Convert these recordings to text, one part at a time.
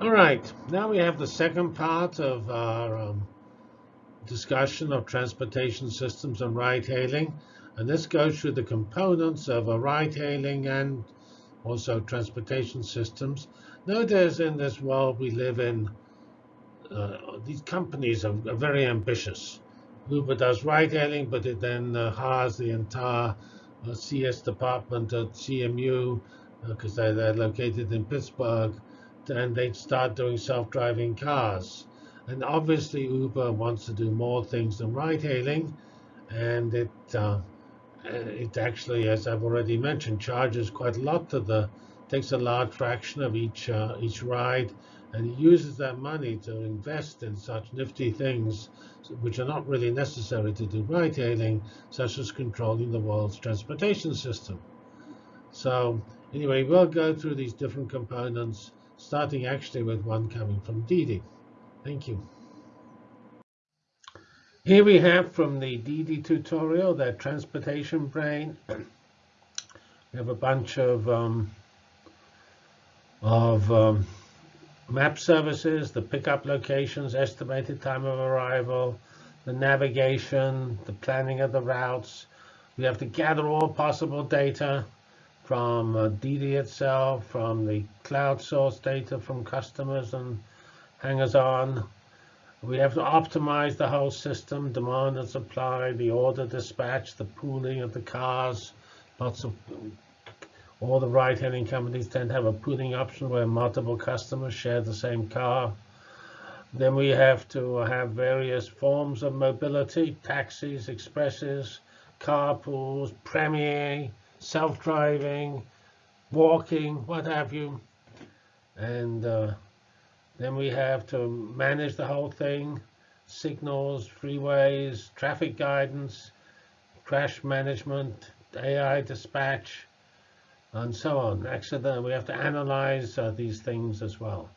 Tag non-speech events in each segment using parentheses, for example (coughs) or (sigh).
All right, now we have the second part of our um, discussion of transportation systems and ride-hailing. And this goes through the components of a ride-hailing and also transportation systems. Notice in this world we live in, uh, these companies are, are, very ambitious. Uber does ride-hailing, but it then uh, hires the entire uh, CS department at CMU because uh, they're, they're located in Pittsburgh and they'd start doing self-driving cars. And obviously, Uber wants to do more things than ride-hailing, and it uh, it actually, as I've already mentioned, charges quite a lot to the takes a large fraction of each uh, each ride, and uses that money to invest in such nifty things which are not really necessary to do ride-hailing, such as controlling the world's transportation system. So anyway, we'll go through these different components starting actually with one coming from Didi. Thank you. Here we have from the Didi tutorial, that transportation brain. (clears throat) We have a bunch of um, of um, map services, the pickup locations, estimated time of arrival, the navigation, the planning of the routes. We have to gather all possible data from uh, Didi itself, from the cloud source data from customers and hangers-on. We have to optimize the whole system, demand and supply, the order dispatch, the pooling of the cars. Lots of all the ride-hailing companies tend to have a pooling option where multiple customers share the same car. Then we have to have various forms of mobility, taxis, expresses, carpools, premier, self-driving, walking, what have you. And uh, then we have to manage the whole thing, signals, freeways, traffic guidance, crash management, AI dispatch, and so on. Actually, we have to analyze uh, these things as well.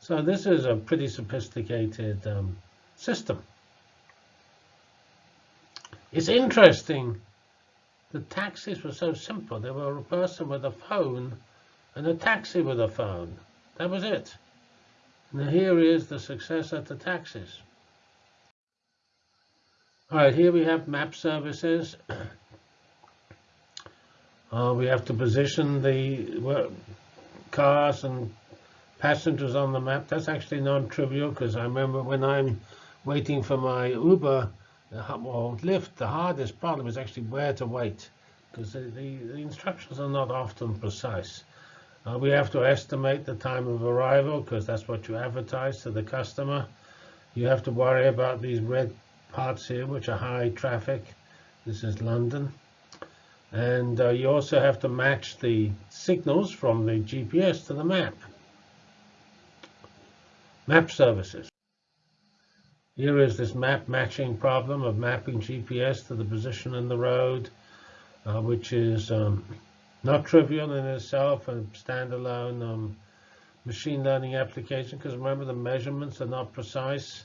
So this is a pretty sophisticated um, system. It's interesting the taxis were so simple. There were a person with a phone and a taxi with a phone. That was it. And here is the successor to taxis. All right, here we have map services. (clears throat) Uh, we have to position the cars and passengers on the map. That's actually non-trivial because I remember when I'm waiting for my Uber, well, Lyft, the hardest problem is actually where to wait, because the, the, the, instructions are not often precise. Uh, we have to estimate the time of arrival, because that's what you advertise to the customer. You have to worry about these red parts here, which are high traffic. This is London. And uh, you also have to match the signals from the GPS to the map. Map services. Here is this map matching problem of mapping GPS to the position in the road, uh, which is um, not trivial in itself, a standalone um, machine learning application, because remember the measurements are not precise,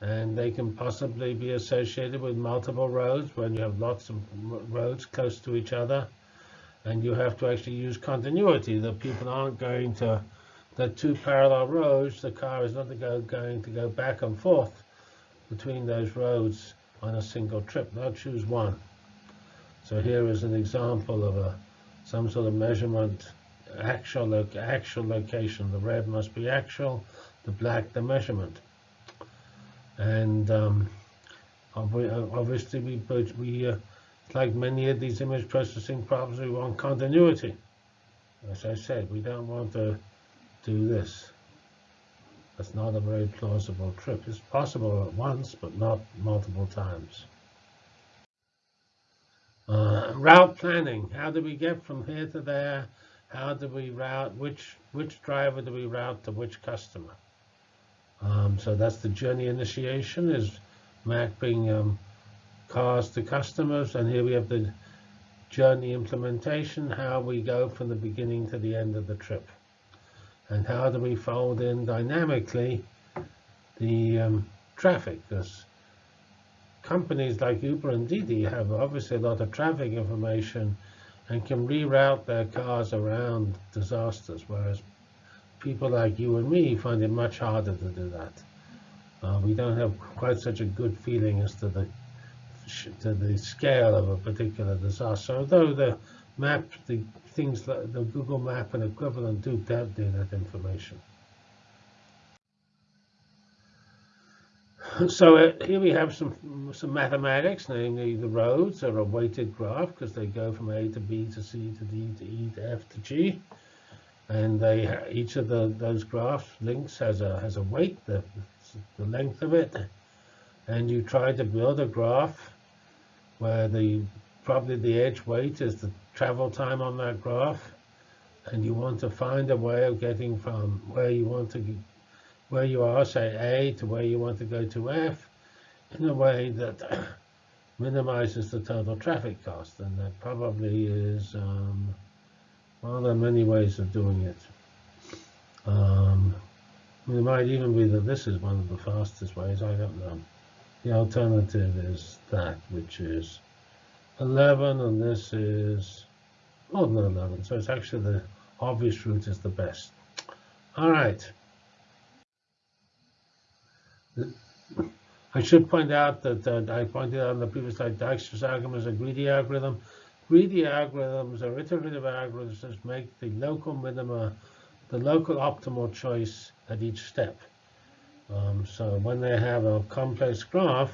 and they can possibly be associated with multiple roads when you have lots of roads close to each other, and you have to actually use continuity. The people aren't going to, the two parallel roads, the car is not going to go back and forth between those roads on a single trip. Now choose one. So here is an example of a some sort of measurement, actual, lo actual location. The red must be actual, the black the measurement. And um, obviously, we, we uh, like many of these image processing problems, we want continuity. As I said, we don't want to do this. That's not a very plausible trip. It's possible at once, but not multiple times. Uh, route planning. How do we get from here to there? How do we route? Which which driver do we route to which customer? Um, so that's the journey initiation is mapping um, cars to customers. And here we have the journey implementation, how we go from the beginning to the end of the trip and how do we fold in dynamically the um, traffic? Because companies like Uber and Didi have obviously a lot of traffic information and can reroute their cars around disasters, whereas people like you and me find it much harder to do that. Uh, we don't have quite such a good feeling as to the to the scale of a particular disaster. Although the map, the things like the Google Map and equivalent do have that information. So uh, here we have some some mathematics, namely the roads are a weighted graph because they go from A to B to C to D to E to F to G, and they each of the those graphs links has a has a weight, the the length of it, and you try to build a graph where the probably the edge weight is the travel time on that graph, and you want to find a way of getting from where you want to where you are, say A, to where you want to go to F, in a way that (coughs) minimizes the total traffic cost. And that probably is, um, well, there are many ways of doing it. Um, it might even be that this is one of the fastest ways, I don't know. The alternative is that, which is 11, and this is more than 11. So it's actually the obvious route is the best. All right. I should point out that uh, I pointed out in the previous slide, Dijkstra's algorithm is a greedy algorithm. Greedy algorithms are iterative algorithms that make the local minima, the local optimal choice at each step. Um, so when they have a complex graph,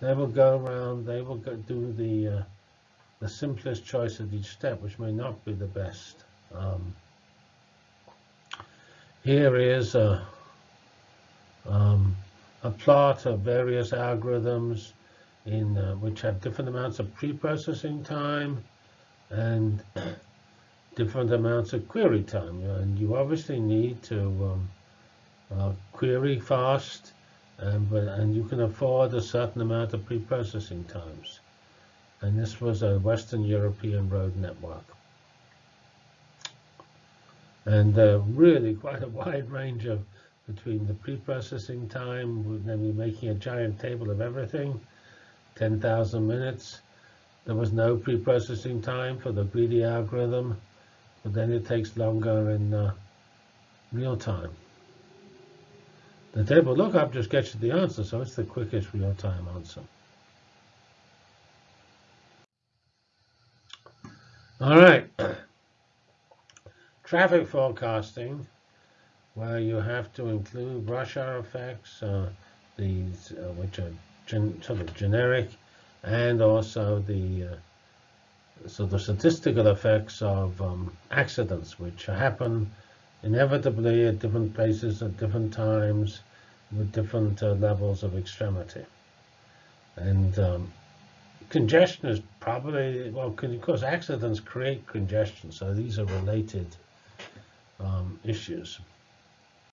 they will go around, they will go do the uh, the simplest choice at each step, which may not be the best. Um, here is a, um, a plot of various algorithms in uh, which have different amounts of pre-processing time and (clears throat) different amounts of query time. And you obviously need to um, uh, query fast, and, but, and you can afford a certain amount of pre-processing times. And this was a Western European road network. And uh, really quite a wide range of between the pre-processing time, then we're making a giant table of everything, 10,000 minutes. There was no pre-processing time for the greedy algorithm, but then it takes longer in uh, real time. The table lookup just gets you the answer, so it's the quickest real-time answer. All right. Traffic forecasting where you have to include rush hour effects, uh, these uh, which are sort of generic, and also the uh, so the statistical effects of um, accidents which happen inevitably at different places at different times with different uh, levels of extremity. And um, congestion is probably, well, because accidents create congestion, so these are related um, issues.